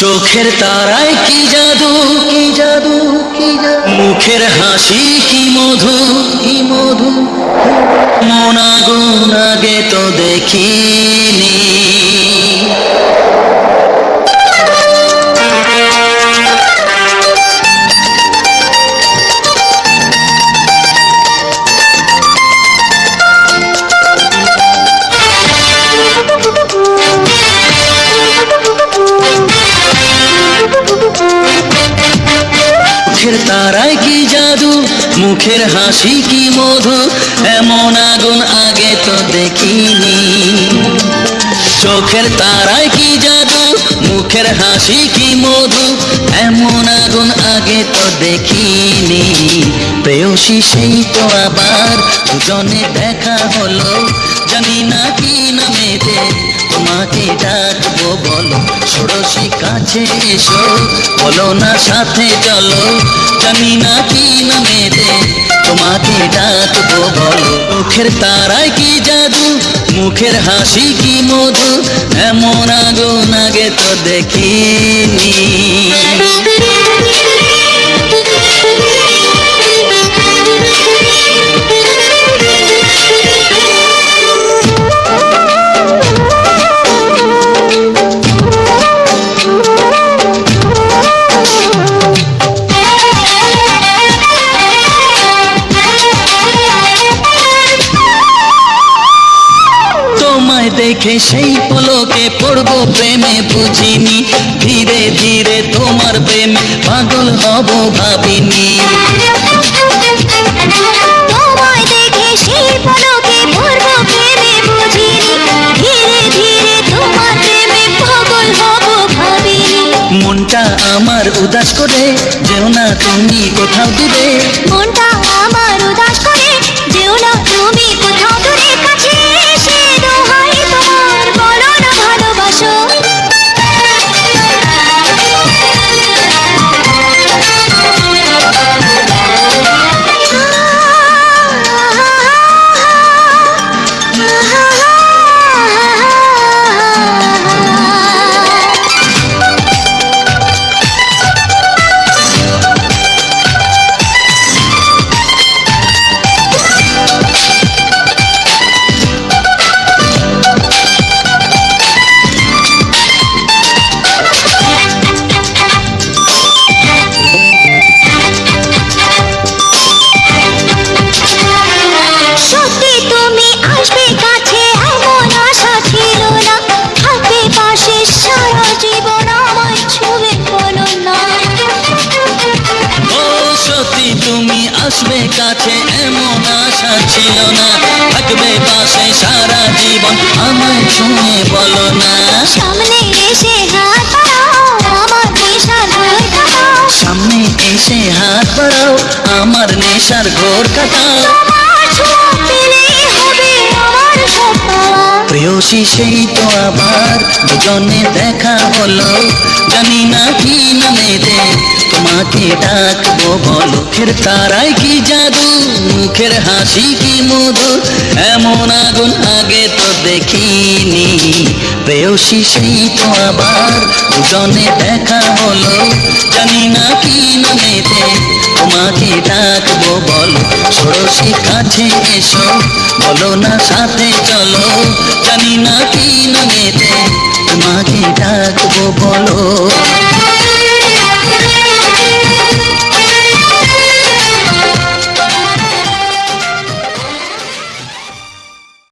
চোখের তারায় কি জাদু? কি জাদু কি জাদু? মুখের হাসি কি মধু? কি মধু? মোনা আগুন আগে তো দেখিনি। তারায় কি জাদু? মুখের হাসি কি মধু? এমন আগুন আগে তো দেখিনি। চোখের তারায় কি জাদু? মুখের হাসি কি মধু? এমন আগুন আগে তো দেখিনি। প্রেয়সী সেই তো আবার দুজনে দেখা হলো। জানি না কি নামেতে তোমাকে বলো ষোড়শী কাছে এসো, বলো না সাথে চলো, জানি না কি নামেতে তোমাকে ডাকবো বলো। মুখের তারায় কি জাদু, মুখের হাসি কি মধু, এমন আগুন আগে তো দেখিনি। দেখে সেই পলকে পড়ব প্রেমে বুঝিনি। ধীরে ধীরে তোমার প্রেমে পাগল হব ভাবিনি। তোমায় দেখে সেই পলকে পূর্ব প্রেমে বুঝিনি। ধীরে ধীরে তোমার প্রেমে পাগল হব ভাবিনি। মনটা আমার উদাস করে যেও না তুমি কোথাও দূরে। মনটা ছিল না থাকবে পাশে সারা জীবন। আমায় শুনে বলো না। সামনে এসে হাত আমার সামনে এসে হাত বাড়াও আমার নেশার ঘোর কাটাও। আমার প্রেয়সী সেই তো আবার দুজনে দেখা হলো। জানি না কি নামেতে তোমাকে ডাকবো বলো মুখের তারায় কি জাদু? মুখের হাসি কি মধু? এমন আগুন আগে তো দেখিনি। প্রেয়সী সেই তো আবার দুজনে দেখা হলো। জানি না কি নামেতে তোমাকে ডাকবো বলো, ষোড়শী কাছে এসো, বলো না সাথে চলো। জানি না কি নামেতে তোমাকে ডাকবো বলো।